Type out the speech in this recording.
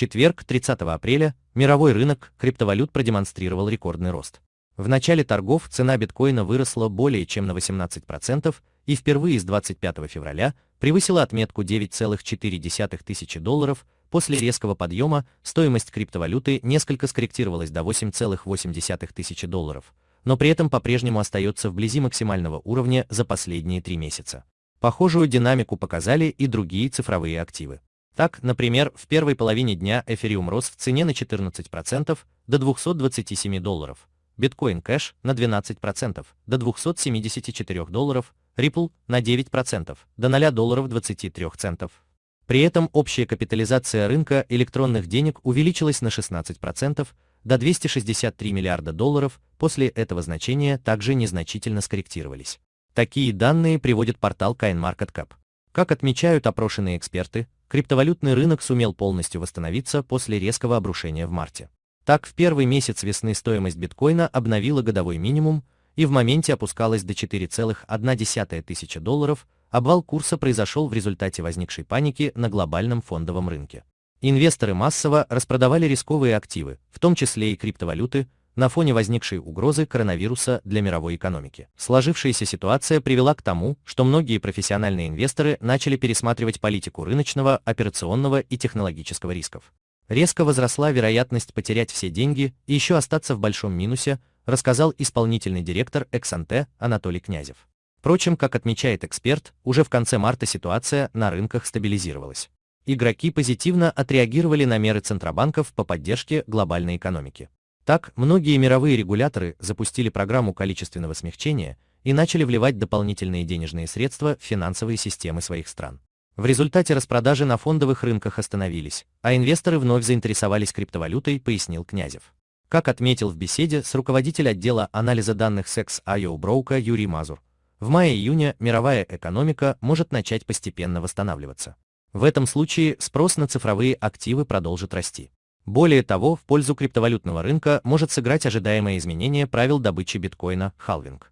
четверг, 30 апреля, мировой рынок криптовалют продемонстрировал рекордный рост. В начале торгов цена биткоина выросла более чем на 18% и впервые с 25 февраля превысила отметку 9,4 тысячи долларов, после резкого подъема стоимость криптовалюты несколько скорректировалась до 8,8 тысячи долларов, но при этом по-прежнему остается вблизи максимального уровня за последние три месяца. Похожую динамику показали и другие цифровые активы. Так, например, в первой половине дня эфириум рос в цене на 14% до 227 долларов, биткоин кэш на 12% до 274 долларов, Ripple на 9% до 0 долларов 23 центов. При этом общая капитализация рынка электронных денег увеличилась на 16% до 263 миллиарда долларов, после этого значения также незначительно скорректировались. Такие данные приводит портал CoinMarketCap. Как отмечают опрошенные эксперты, криптовалютный рынок сумел полностью восстановиться после резкого обрушения в марте. Так, в первый месяц весны стоимость биткоина обновила годовой минимум и в моменте опускалась до 4,1 тысячи долларов, обвал курса произошел в результате возникшей паники на глобальном фондовом рынке. Инвесторы массово распродавали рисковые активы, в том числе и криптовалюты, на фоне возникшей угрозы коронавируса для мировой экономики. Сложившаяся ситуация привела к тому, что многие профессиональные инвесторы начали пересматривать политику рыночного, операционного и технологического рисков. Резко возросла вероятность потерять все деньги и еще остаться в большом минусе, рассказал исполнительный директор Эксанте Анатолий Князев. Впрочем, как отмечает эксперт, уже в конце марта ситуация на рынках стабилизировалась. Игроки позитивно отреагировали на меры центробанков по поддержке глобальной экономики. Так, многие мировые регуляторы запустили программу количественного смягчения и начали вливать дополнительные денежные средства в финансовые системы своих стран. В результате распродажи на фондовых рынках остановились, а инвесторы вновь заинтересовались криптовалютой, пояснил Князев. Как отметил в беседе с руководитель отдела анализа данных Sex.io Броука Юрий Мазур, в мае-июне мировая экономика может начать постепенно восстанавливаться. В этом случае спрос на цифровые активы продолжит расти. Более того, в пользу криптовалютного рынка может сыграть ожидаемое изменение правил добычи биткоина – халвинг.